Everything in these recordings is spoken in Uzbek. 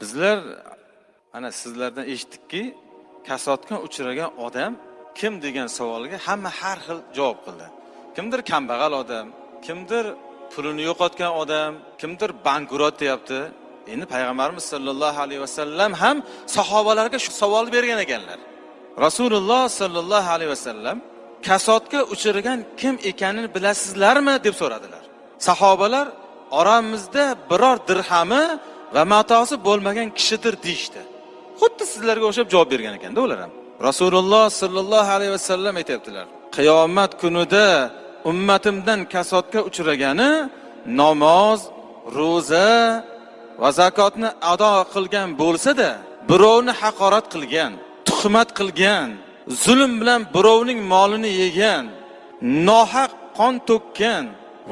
bizlar ana sizlardan eshitdikki kasodga uchragan odam kim degan savolga hamma har xil javob qildi. Kimdir kambag'al odam kimdir pulini yo'qotgan odam kimdir bankrot deyapti. Endi payg'ambarimiz sollallohu alayhi vasallam ham sahobalarga shu savolni bergan ekanlar. Rasululloh sollallohu alayhi vasallam kasodga uchragan kim ekanini bilasizlarmi deb so'radilar. Sahobalar oramizda biror dirhami va matosi bo'lmagan kishidir deyishdi. Xuddi sizlarga o'xshab javob bergan ekanda ular ham. Rasululloh sollallohu alayhi vasallam aytyaptilar qiyomat kunida ummatimdan kasodga uchragani namoz ro'za va zakotni ado qilgan bo'lsada birovni haqorat qilgan tuhmat qilgan zulm bilan birovning molini yegan nohaq qon to'kkan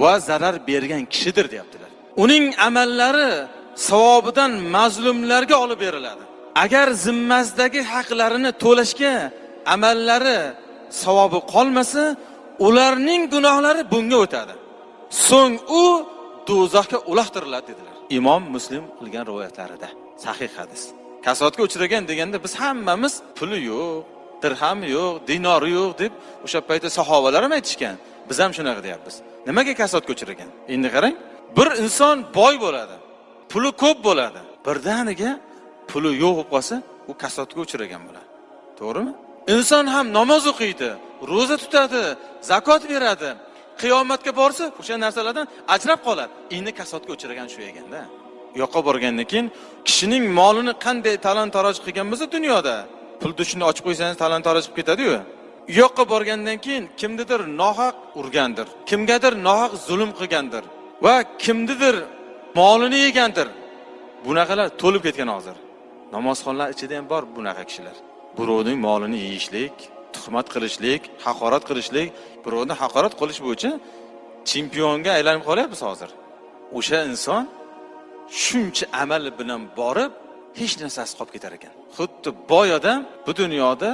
va zarar bergan kishidir deyaptilar. Uning amallari savobidan mazlumlarga olib beriladi. Agar zimmasidagi haqlarini to'lashga amallari savobi qolmasa ularning gunohlari bunga o'tadi. So'ng u do'zaxga uloqtiriladi dedilar. Imom muslim qilgan rivoyatlarida sahih hadis. Kasodga uchragan deganda biz hammamiz puli yo'q dirhami yo'q dinori yo'q deb o'sha paytda sahobalar ham aytishgan. Biz ham shunaqa deyapmiz. Nimaga kasodga uchragan? Endi qarang bir inson boy bo'ladi. Puli ko'p bo'ladi. Birdaniga puli yo'q bo'lib qolsa u kasodga uchragan bo'ladi. To'g'rimi? Inson ham namoz o'qiydi ro'za tutadi zakot beradi. Qiyomatga borsa o'sha narsalardan ajrab qoladi. Endi kasodga uchragan shu ekanda u yoqqa borgandan keyin kishining molini qanday talon taroj qilgan bo'lsa dunyoda pul dushini ochib qo'ysangiz talon taroj qilib ketadiyu. U yoqqa borgandan keyin kimnidir nohaq urgandir kimgadir nohaq zulm qilgandir va kimnidir molini yegandir. Bunaqalar to'lib ketgan hozir. Namozxonlar ichida ham bor bunaqa kishilar. Birovning molini yeyishlik tuhmat qilishlik haqorat qilishlik birovni haqorat qilish bo'yicha chempionga aylanib qolyapmiz hozir. O'sha inson shuncha amal bilan borib hech narsasi qolib ketar ekan. Xuddi boy odam bu dunyoda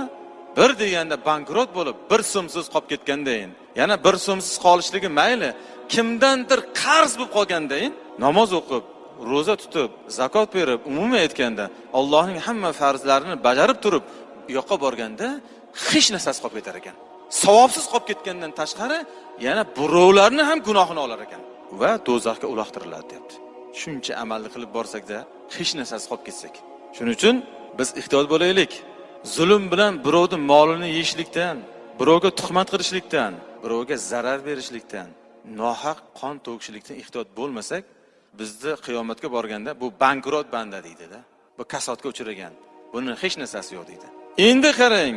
bir deganda bankrot bo'lib bir so'msiz qolib ketgandayin yana bir so'msiz qolishligi mayli kimdandir qarz bo'lib qolgandayin namoz o'qib ro'za tutib zakot berib umuman aytganda allohning hamma farzlarini bajarib turib u yoqqa borganda hech narsasi qolib ketar ekan. Savobsiz qolib ketgandan tashqari yana birovlarni ham gunohini olar ekan va do'zaxga uloqtiriladi deyapti. Shuncha amalni qilib borsakda hech narsasi qolib ketsak. Shuning uchun biz ehtiyot bo'laylik. Zulm bilan birovni molini yeyishlikdan birovga tuhmat qilishlikdan birovga zarar berishlikdan nohaq qon to'kishlikdan ehtiyot bo'lmasak bizni qiyomatga borganda bu bankrot banda deydida. Bu kasodga uchragan. Buni hech narsasi yo'q deydi. Endi qarang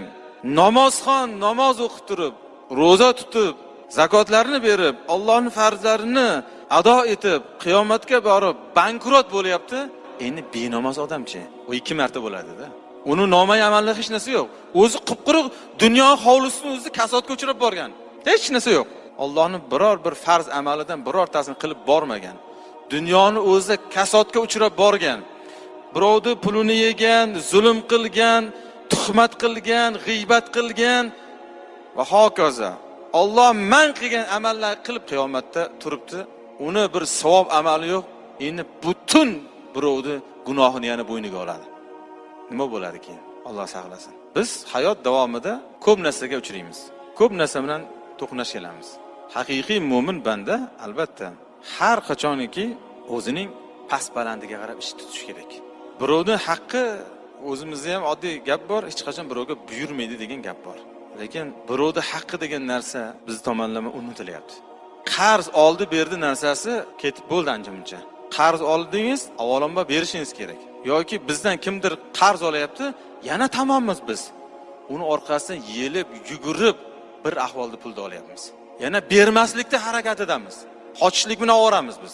namozxon namoz o'qib turib ro'za tutib zakotlarni berib ollohni farzlarini ado etib qiyomatga borib bankrot bo'lyapti. Endi benamoz odamchi u ikki marta bo'ladida. Uni nomay amalda hech narsa yo'q. O'zi qup quruq dunyo hovlisini o'zi kasodga uchrab borgan. Hech narsa yo'q. Ollohni biror bir farz amalidan birortasini qilib bormagan. Dunyoni o'zi kasodga uchrab borgan birovni pulini yegan zulm qilgan tuhmat qilgan g'iybat qilgan va hokazo. Olloh man qilgan amallar qilib qiyomatda turibdi. Uni bir savob amali yo'q. Endi butun birovni gunohini yana bo'yniga oladi. Nima bo'ladi keyin? Alloh saqlasin. Biz hayot davomida ko'p narsaga uchraymiz. Ko'p narsa bilan to'qnash kelamiz. Haqiqiy mo'min banda albatta. Har qachoniki o'zining past balandiga qarab ish tutish kerak. Birovni haqqi o'zimizda ham oddiy gap bor hech qachon birovga buyurmaydi degan gap bor. Lekin birovni haqqi degan narsa biz tomonlama unutilyapti. Qarz oldi berdi narsasi ketib bo'ldi ancha muncha. Qarz oldingiz avvalambor berishingiz kerak. Yoki bizdan kimdir qarz olyapti yana tamommiz biz. Uni orqasidan yelib yugurib bir ahvolda pulni olyapmiz. Yana bermaslikda harakatidamiz. Qochishlik bilan oboramiz biz.